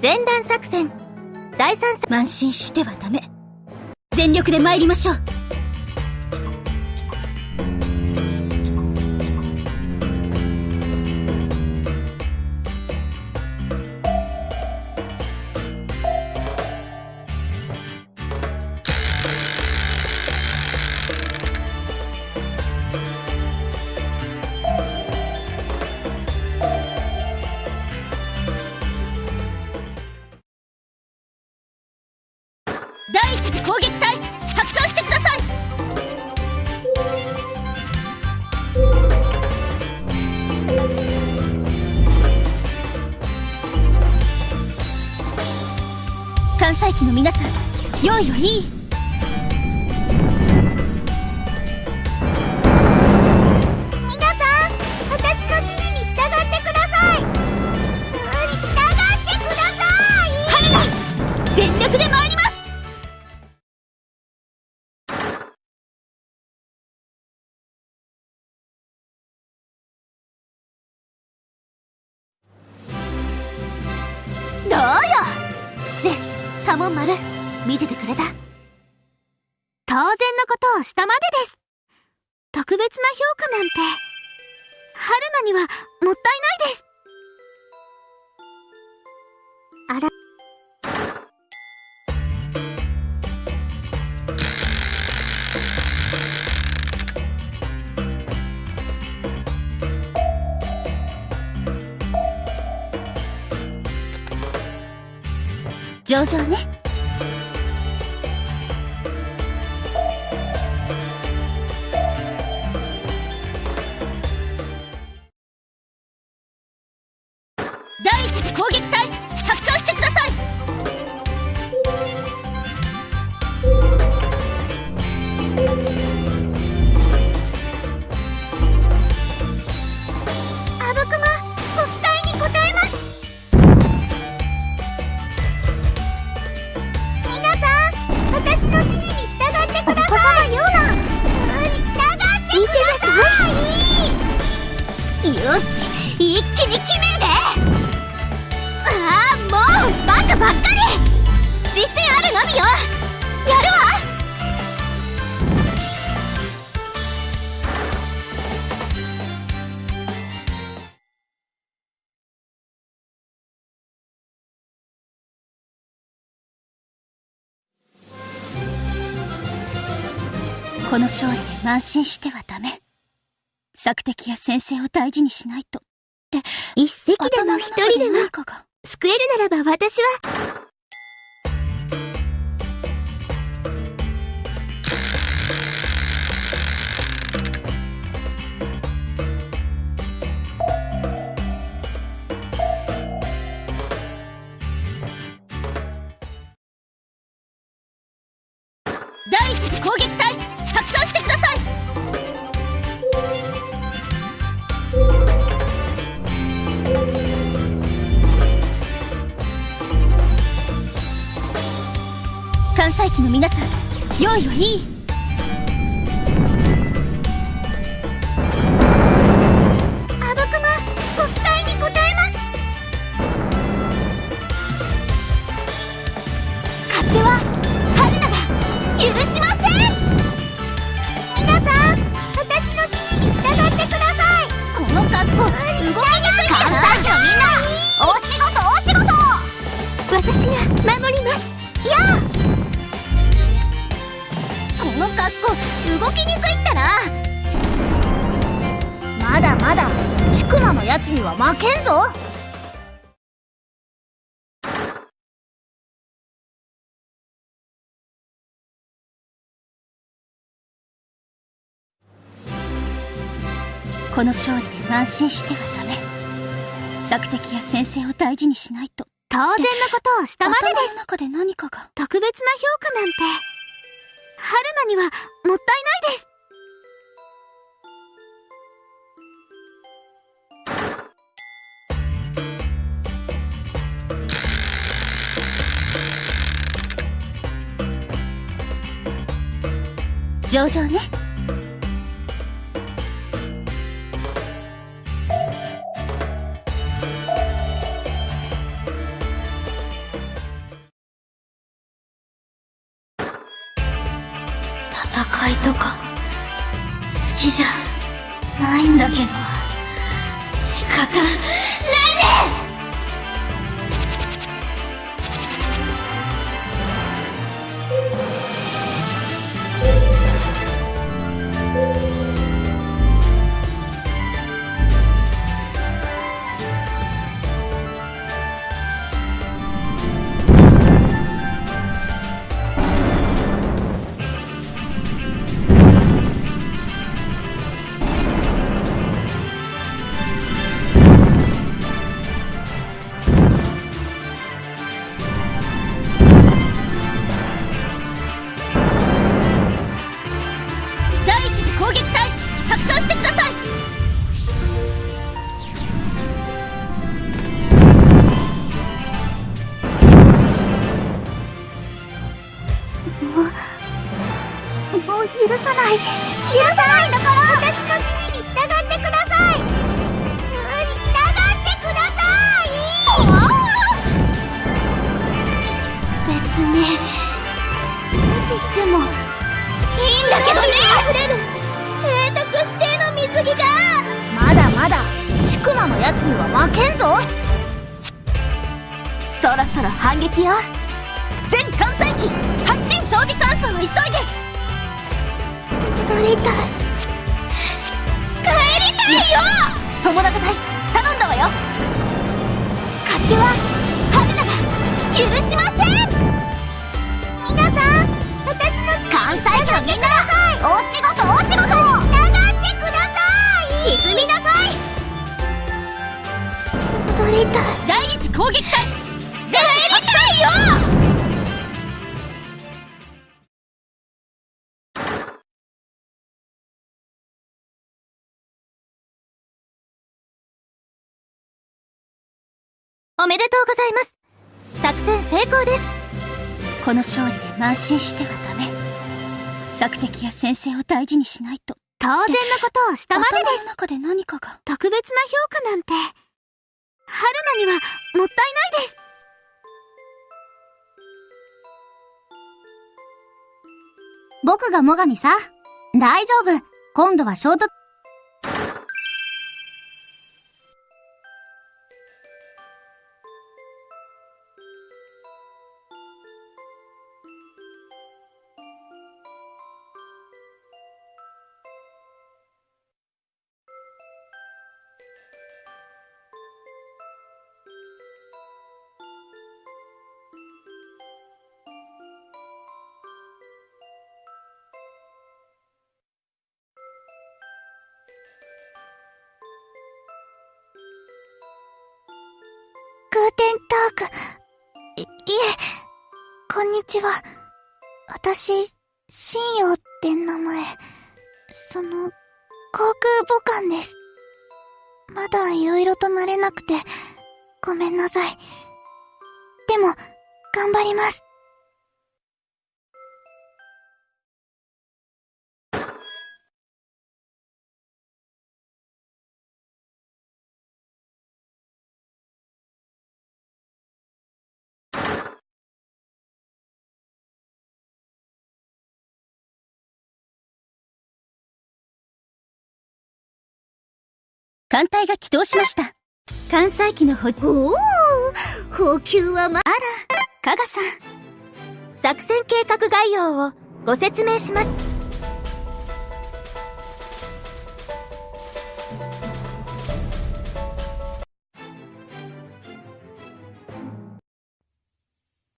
前段作戦。第三作。慢心してはダメ。全力で参りましょう。用意はいい皆さん私の指示に従ってください。うん従ってください。全力で参ります。どうよ。ねカモン丸見ててくれた？当然のことをしたまでです。特別な評価なんて。春菜にはもったいないです。あら。上々ねよやるわ。この勝利で慢心してはダメ。索敵や先生を大事にしないと。って一隻でも一人でも救えるならば私は関西機の皆さん用意はいい。あぶくまご期待に応えます。勝手は春菜が許しません。皆さん私の指示に従ってください。この格好動きにくい関西機のみんなお仕事お仕事。私が守りますきにくいったら。まだまだちくまのやつには負けんぞ。この勝利で慢心してはダメ。索敵や先生を大事にしないと。当然のことをしたまでです。頭の中で何かが。特別な評価なんて春菜にはもったいないです。上々ね。戦いとか。好きじゃないんだけど。仕方ないね。もう許さない許さないんだから私の指示に従ってくださいうん従ってください別に無視しても。いいんだけどね溢れる提督指定の水着が？まだまだ。ちくまのやつには負けんぞ。そろそろ反撃よ。全艦載機。発進装備乾燥を急いで戻りたい。帰りたいよ。友達隊頼んだわよ。勝手は春菜が許しません。皆さん私の関西機のみんなお仕事お仕事従ってください沈みなさい。戻りたい。第一攻撃隊。全帰りたいよおめでとうございます。作戦成功です。この勝利で慢心してはダメ。索敵や先生を大事にしないと。当然のことをしたまでです。中で何かが。特別な評価なんて。春菜にはもったいないです。僕が最上さ大丈夫。今度は衝突テンターク。い、いえ、こんにちは。私、信用って名前。その、航空母艦です。まだ色々と慣れなくて、ごめんなさい。でも、頑張ります。艦隊が起動しました。艦載機の補おお補給はま、加賀さん。作戦計画概要をご説明します。